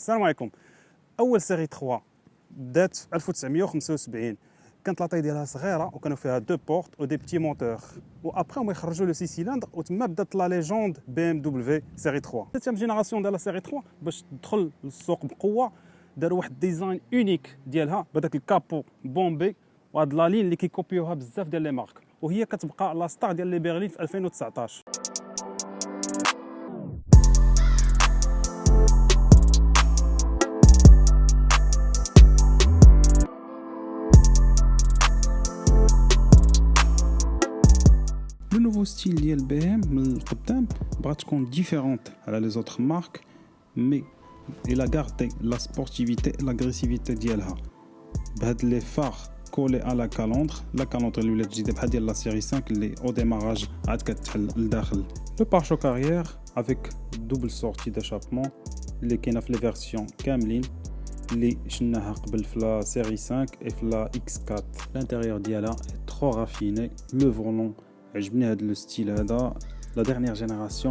السلام عليكم اول سيري 3 بدات في 1975 كانت لاطاي ديالها صغيره وكانوا فيها دو بورت ودي بتي مونتور وابري هما يخرجوا لو سي سيلندر وتما بدات لا ليجوند بي ام دبليو سيري 3 ثالث جينيراسيون ديال سيري 3 باش تدخل للسوق بقوه داروا واحد ديزاين اونيك ديالها بداك الكابو بومبي وهاد لا لين اللي كيكوبيوها بزاف ديال لي مارك وهي كتبقى لا ستار ديال لي بيرلين في 2019 Le nouveau style d'ILBM, le Tuptem, différentes est différent des autres marques, mais il a gardé la sportivité et l'agressivité avec Les phares collés à la calandre la calendre de la série 5, les hauts démarrage à 4 l'Arl. Le pare-chocs arrière avec double sortie d'échappement, les Kenaf les versions camlin les Shinnahar Kobel la série 5 et Fla X4. L'intérieur est trop raffiné, le volant... Je viens le style. La dernière génération,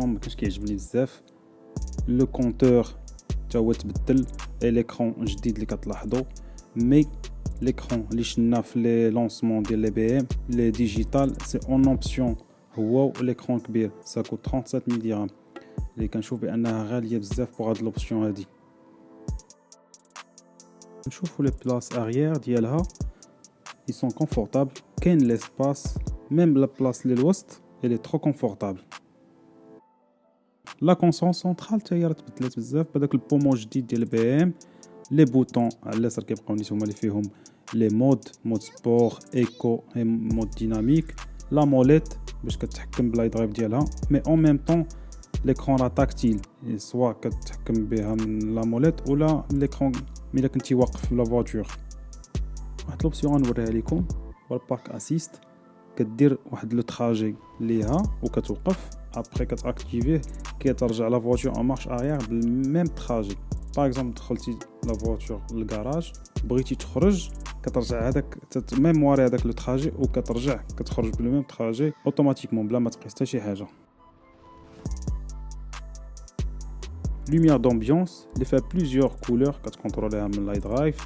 le compteur, le compteur et l'écran, je dis Mais l'écran, les de l'EBM, les c'est en option. Wow, l'écran KB, ça coûte 37 000 Je vais pour l'option. Je les places arrière Ils sont confortables même la place de l'ouest, elle est trop confortable. La console centrale, tu as dit que le pommeau jdi de l'BM, les boutons, qui les modes, mode sport, éco et mode dynamique, la molette, parce que le drive de là, mais en même temps, l'écran tactile, soit que tu contrôles la molette ou là, l'écran, mais là, tu as la voiture. L'option, on va montrer à l'écran, le parc كدير واحد لو تراجي ليها وكتوقف ابري كتاكتيفيه كيترجع لا فواتور اون مارش اريير بالميم تراجي باغ اكزومبل دخلتي لا فواتور للكراج بغيتي تخرج كترجع هذاك هذاك لو تراجي وكترجع كتخرج بالميم تراجي اوتوماتيكمون بلا ما تقيس حتى شي حاجه lumière d'ambiance, les fait plusieurs couleurs que tu contrôles à drive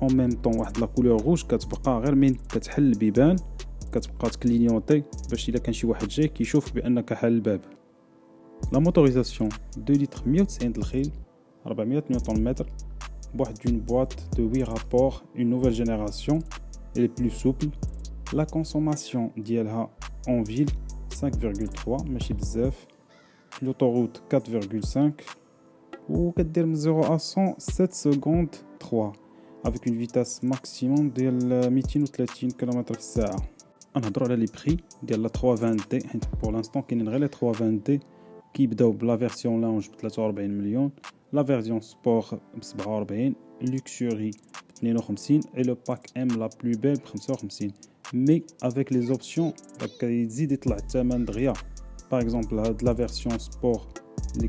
اون ميم طون واحد لا كولور روج كتبقى غير من كتحل البيبان كتبقى تكلينيونتي باش الا كان شي واحد جاي كيشوف بانك حل الباب لا موتوريزاسيون 2 لتر 190 الخيل 400 نيوتن متر بواحد d'une boîte de 8 rapports une nouvelle génération elle est plus souple la consommation ديالها en ville 5,3 ماشي بزاف l'autoroute 4,5 من 0 à 100 7 secondes 3 avec une vitesse maximum de 230 km h On a droit les prix de la 320D. Pour l'instant, il y la 320D qui la version lounge de 43 million, la version sport de luxury de et le pack M la plus belle de 55 Mais avec les options, il y Andrea. par exemple la version sport qui les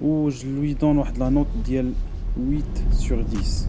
où je lui donne la note de 8 sur 10